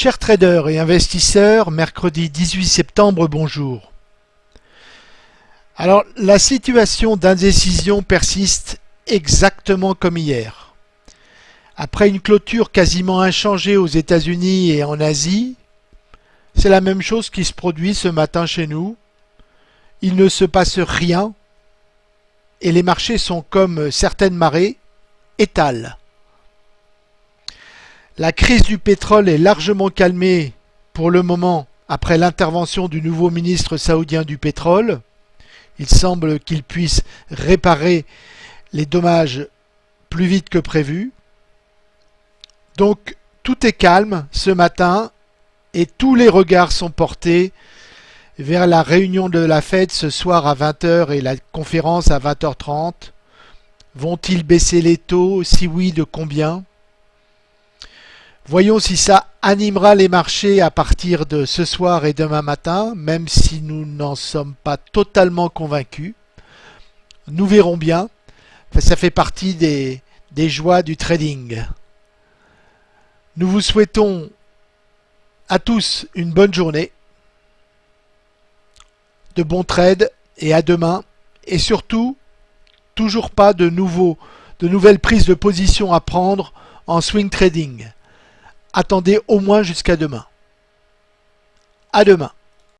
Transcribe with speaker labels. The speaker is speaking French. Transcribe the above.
Speaker 1: Chers traders et investisseurs, mercredi 18 septembre, bonjour. Alors, la situation d'indécision persiste exactement comme hier. Après une clôture quasiment inchangée aux États-Unis et en Asie, c'est la même chose qui se produit ce matin chez nous. Il ne se passe rien et les marchés sont comme certaines marées, étales. La crise du pétrole est largement calmée pour le moment après l'intervention du nouveau ministre saoudien du pétrole. Il semble qu'il puisse réparer les dommages plus vite que prévu. Donc tout est calme ce matin et tous les regards sont portés vers la réunion de la Fed ce soir à 20h et la conférence à 20h30. Vont-ils baisser les taux? Si oui, de combien? Voyons si ça animera les marchés à partir de ce soir et demain matin, même si nous n'en sommes pas totalement convaincus. Nous verrons bien. Ça fait partie des, joies du trading. Nous vous souhaitons à tous une bonne journée, de bons trades et à demain. Et surtout, toujours pas de, nouveaux, de nouvelles prises de position à prendre en swing trading attendez au moins jusqu'à demain. À demain.